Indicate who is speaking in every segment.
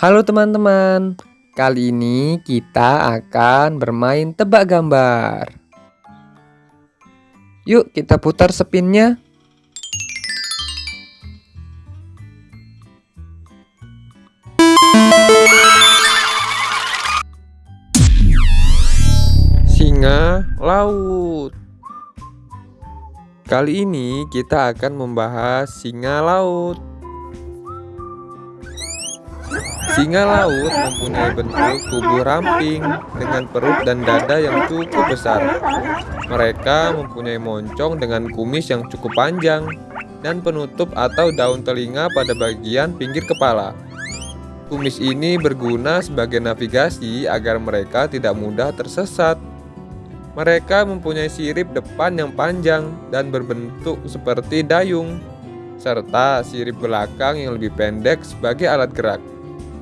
Speaker 1: Halo teman-teman, kali ini kita akan bermain tebak gambar. Yuk kita putar spinnya. Singa laut. Kali ini kita akan membahas singa laut. Singa laut mempunyai bentuk tubuh ramping dengan perut dan dada yang cukup besar. Mereka mempunyai moncong dengan kumis yang cukup panjang dan penutup atau daun telinga pada bagian pinggir kepala. Kumis ini berguna sebagai navigasi agar mereka tidak mudah tersesat. Mereka mempunyai sirip depan yang panjang dan berbentuk seperti dayung, serta sirip belakang yang lebih pendek sebagai alat gerak.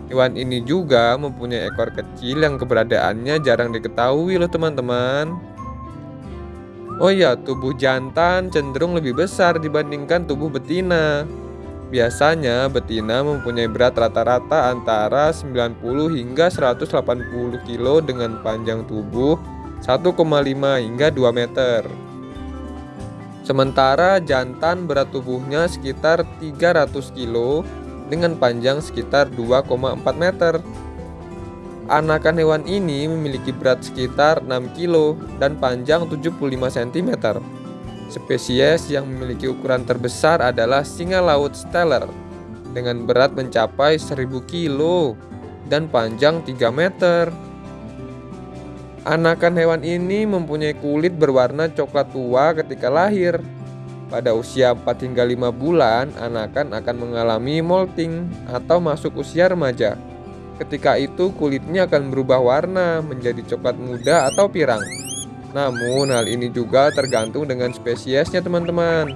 Speaker 1: Hewan ini juga mempunyai ekor kecil yang keberadaannya jarang diketahui loh teman-teman. Oh ya, tubuh jantan cenderung lebih besar dibandingkan tubuh betina. Biasanya betina mempunyai berat rata-rata antara 90 hingga 180 kg dengan panjang tubuh 1,5 hingga 2 meter. Sementara jantan berat tubuhnya sekitar 300 kg dengan panjang sekitar 2,4 meter. Anakan hewan ini memiliki berat sekitar 6 kg dan panjang 75 cm. Spesies yang memiliki ukuran terbesar adalah singa laut steller dengan berat mencapai 1000 kg dan panjang 3 meter. Anakan hewan ini mempunyai kulit berwarna coklat tua ketika lahir pada usia 4 hingga 5 bulan, anakan akan mengalami molting atau masuk usia remaja. Ketika itu kulitnya akan berubah warna menjadi coklat muda atau pirang. Namun hal ini juga tergantung dengan spesiesnya teman-teman.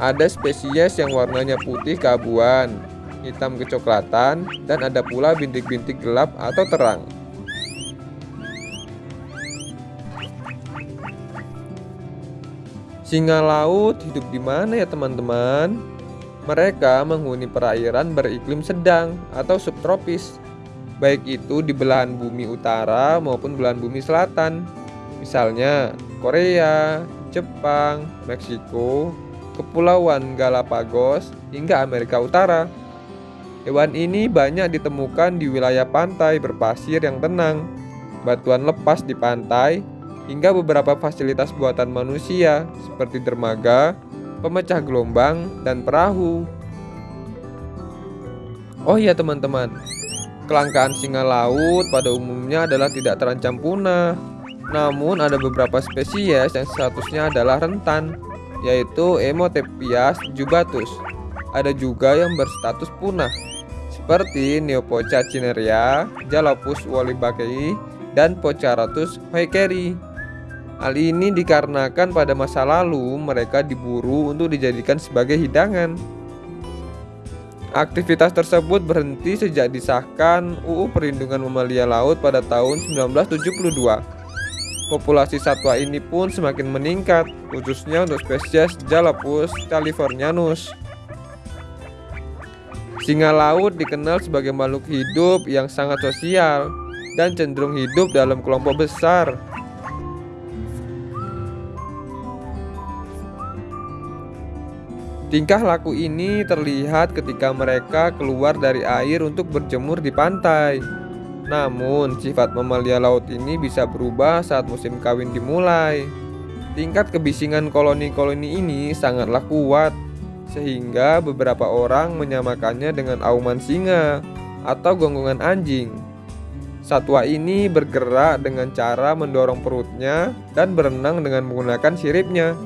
Speaker 1: Ada spesies yang warnanya putih keabuan, hitam kecoklatan, dan ada pula bintik-bintik gelap atau terang. Singa laut hidup di mana ya teman-teman? Mereka menghuni perairan beriklim sedang atau subtropis, baik itu di belahan bumi utara maupun belahan bumi selatan. Misalnya Korea, Jepang, Meksiko, Kepulauan Galapagos, hingga Amerika Utara. Hewan ini banyak ditemukan di wilayah pantai berpasir yang tenang, batuan lepas di pantai, hingga beberapa fasilitas buatan manusia seperti dermaga, pemecah gelombang, dan perahu. Oh iya teman-teman, kelangkaan singa laut pada umumnya adalah tidak terancam punah. Namun ada beberapa spesies yang statusnya adalah rentan, yaitu Emotepias jubatus. Ada juga yang berstatus punah, seperti Neopoca cinerea, Jalopus wolibakei, dan Pocharatus hoekeri. Hal ini dikarenakan pada masa lalu mereka diburu untuk dijadikan sebagai hidangan. Aktivitas tersebut berhenti sejak disahkan UU Perlindungan Mamalia Laut pada tahun 1972. Populasi satwa ini pun semakin meningkat, khususnya untuk spesies Jalapus californianus. Singa laut dikenal sebagai makhluk hidup yang sangat sosial dan cenderung hidup dalam kelompok besar Tingkah laku ini terlihat ketika mereka keluar dari air untuk berjemur di pantai. Namun, sifat mamalia laut ini bisa berubah saat musim kawin dimulai. Tingkat kebisingan koloni-koloni ini sangatlah kuat, sehingga beberapa orang menyamakannya dengan auman singa atau gonggongan anjing. Satwa ini bergerak dengan cara mendorong perutnya dan berenang dengan menggunakan siripnya.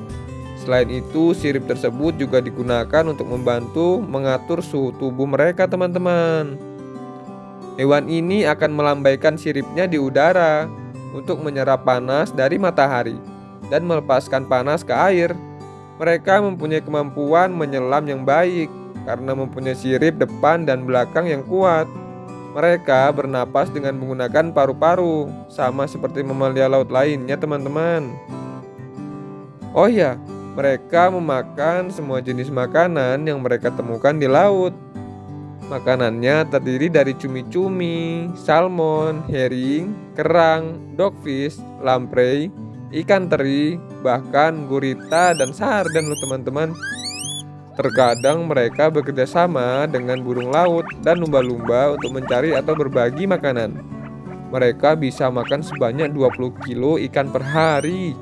Speaker 1: Selain itu, sirip tersebut juga digunakan untuk membantu mengatur suhu tubuh mereka, teman-teman. Hewan ini akan melambaikan siripnya di udara untuk menyerap panas dari matahari dan melepaskan panas ke air. Mereka mempunyai kemampuan menyelam yang baik karena mempunyai sirip depan dan belakang yang kuat. Mereka bernapas dengan menggunakan paru-paru, sama seperti mamalia laut lainnya, teman-teman. Oh ya, mereka memakan semua jenis makanan yang mereka temukan di laut. Makanannya terdiri dari cumi-cumi, salmon, herring, kerang, dogfish, lamprey, ikan teri, bahkan gurita dan sarden loh teman-teman. Terkadang mereka bekerja sama dengan burung laut dan lumba-lumba untuk mencari atau berbagi makanan. Mereka bisa makan sebanyak 20 kilo ikan per hari.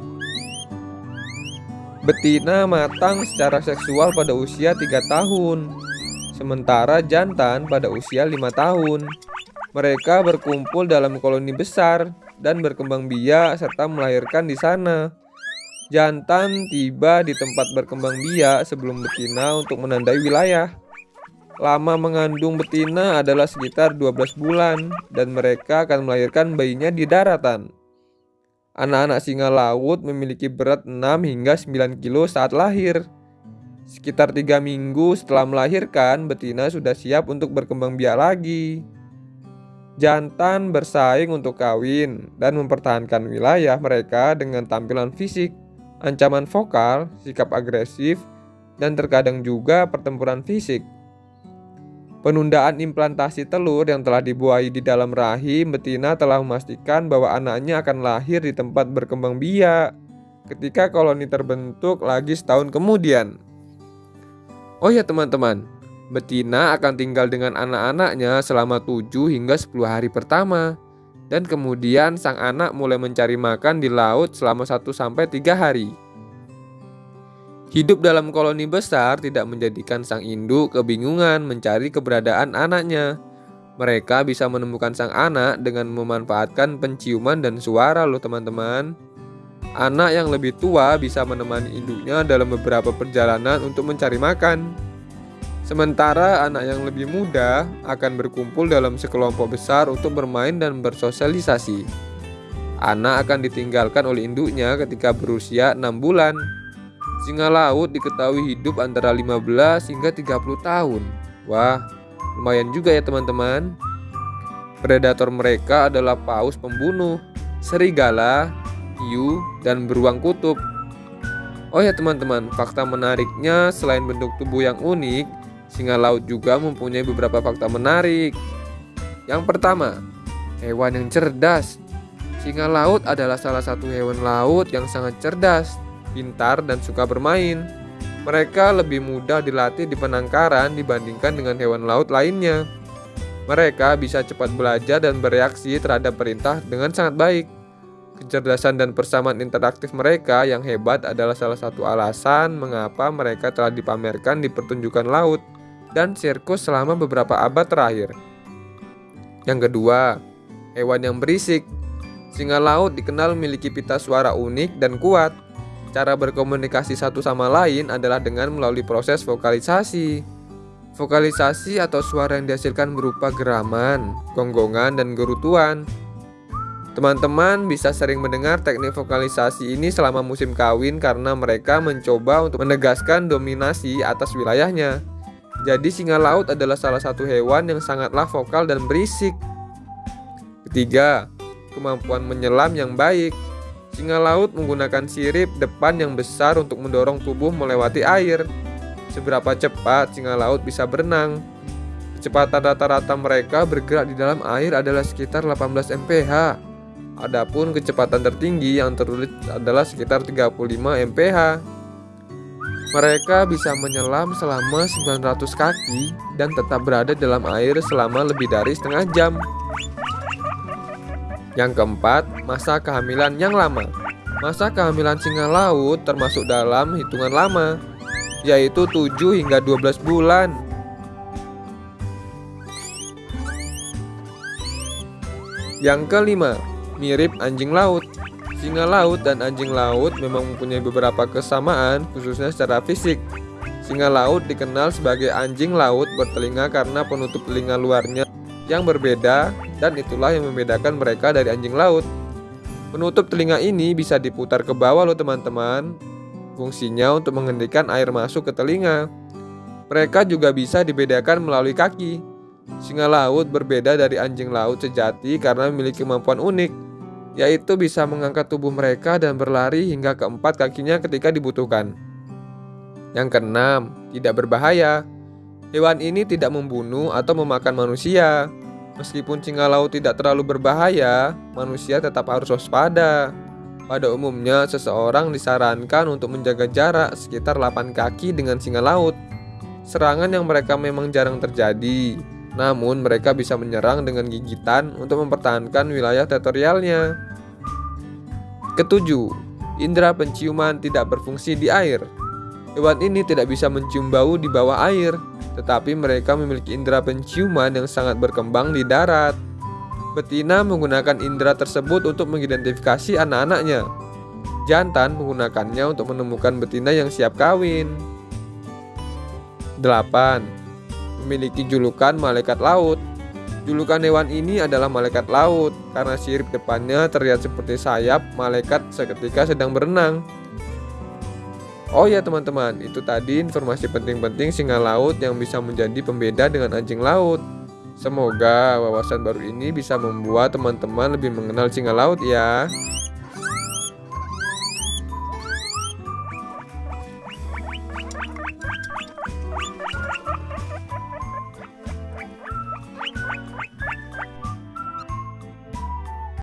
Speaker 1: Betina matang secara seksual pada usia 3 tahun sementara jantan pada usia lima tahun. Mereka berkumpul dalam koloni besar dan berkembang biak serta melahirkan di sana. Jantan tiba di tempat berkembang biak sebelum betina untuk menandai wilayah. Lama mengandung betina adalah sekitar 12 bulan dan mereka akan melahirkan bayinya di daratan. Anak-anak singa laut memiliki berat 6 hingga 9 kilo saat lahir. Sekitar tiga minggu setelah melahirkan, betina sudah siap untuk berkembang biak lagi. Jantan bersaing untuk kawin dan mempertahankan wilayah mereka dengan tampilan fisik, ancaman vokal, sikap agresif, dan terkadang juga pertempuran fisik. Penundaan implantasi telur yang telah dibuahi di dalam rahim betina telah memastikan bahwa anaknya akan lahir di tempat berkembang biak ketika koloni terbentuk lagi setahun kemudian. Oh ya teman-teman, betina akan tinggal dengan anak-anaknya selama 7 hingga 10 hari pertama. Dan kemudian sang anak mulai mencari makan di laut selama 1 sampai 3 hari. Hidup dalam koloni besar tidak menjadikan sang induk kebingungan mencari keberadaan anaknya. Mereka bisa menemukan sang anak dengan memanfaatkan penciuman dan suara loh teman-teman. Anak yang lebih tua bisa menemani induknya dalam beberapa perjalanan untuk mencari makan. Sementara anak yang lebih muda akan berkumpul dalam sekelompok besar untuk bermain dan bersosialisasi. Anak akan ditinggalkan oleh induknya ketika berusia 6 bulan. Singa laut diketahui hidup antara 15 hingga 30 tahun. Wah, lumayan juga ya teman-teman. Predator mereka adalah paus pembunuh, serigala, hiu, dan beruang kutub. Oh ya teman-teman, fakta menariknya selain bentuk tubuh yang unik, singa laut juga mempunyai beberapa fakta menarik. Yang pertama, hewan yang cerdas. Singa laut adalah salah satu hewan laut yang sangat cerdas, pintar, dan suka bermain. Mereka lebih mudah dilatih di penangkaran dibandingkan dengan hewan laut lainnya. Mereka bisa cepat belajar dan bereaksi terhadap perintah dengan sangat baik. Kecerdasan dan persamaan interaktif mereka yang hebat adalah salah satu alasan mengapa mereka telah dipamerkan di pertunjukan laut dan sirkus selama beberapa abad terakhir. Yang kedua, hewan yang berisik. Singa laut dikenal memiliki pita suara unik dan kuat. Cara berkomunikasi satu sama lain adalah dengan melalui proses vokalisasi. Vokalisasi atau suara yang dihasilkan berupa geraman, gonggongan, dan gerutuan. Teman-teman bisa sering mendengar teknik vokalisasi ini selama musim kawin karena mereka mencoba untuk menegaskan dominasi atas wilayahnya. Jadi singa laut adalah salah satu hewan yang sangatlah vokal dan berisik. Ketiga, kemampuan menyelam yang baik. Singa laut menggunakan sirip depan yang besar untuk mendorong tubuh melewati air. Seberapa cepat singa laut bisa berenang? Kecepatan rata-rata mereka bergerak di dalam air adalah sekitar 18 mph. Adapun kecepatan tertinggi yang tertulis adalah sekitar 35 mph. Mereka bisa menyelam selama 900 kaki dan tetap berada dalam air selama lebih dari setengah jam. Yang keempat, masa kehamilan yang lama. Masa kehamilan singa laut termasuk dalam hitungan lama, yaitu 7 hingga 12 bulan. Yang kelima, mirip anjing laut. Singa laut dan anjing laut memang mempunyai beberapa kesamaan, khususnya secara fisik. Singa laut dikenal sebagai anjing laut bertelinga karena penutup telinga luarnya yang berbeda, dan itulah yang membedakan mereka dari anjing laut. Penutup telinga ini bisa diputar ke bawah, loh, teman-teman. Fungsinya untuk menghentikan air masuk ke telinga. Mereka juga bisa dibedakan melalui kaki. Singa laut berbeda dari anjing laut sejati karena memiliki kemampuan unik, yaitu bisa mengangkat tubuh mereka dan berlari hingga keempat kakinya ketika dibutuhkan. Yang keenam, tidak berbahaya. Hewan ini tidak membunuh atau memakan manusia. Meskipun singa laut tidak terlalu berbahaya, manusia tetap harus waspada. Pada umumnya, seseorang disarankan untuk menjaga jarak sekitar 8 kaki dengan singa laut. Serangan yang mereka memang jarang terjadi, namun mereka bisa menyerang dengan gigitan untuk mempertahankan wilayah teritorialnya. Ketujuh, indera penciuman tidak berfungsi di air. Hewan ini tidak bisa mencium bau di bawah air, tetapi mereka memiliki indera penciuman yang sangat berkembang di darat. Betina menggunakan indera tersebut untuk mengidentifikasi anak-anaknya. Jantan menggunakannya untuk menemukan betina yang siap kawin. 8. Memiliki julukan malaikat laut. Julukan hewan ini adalah malaikat laut karena sirip depannya terlihat seperti sayap malaikat seketika sedang berenang. Oh ya teman-teman, itu tadi informasi penting-penting singa laut yang bisa menjadi pembeda dengan anjing laut. Semoga wawasan baru ini bisa membuat teman-teman lebih mengenal singa laut ya.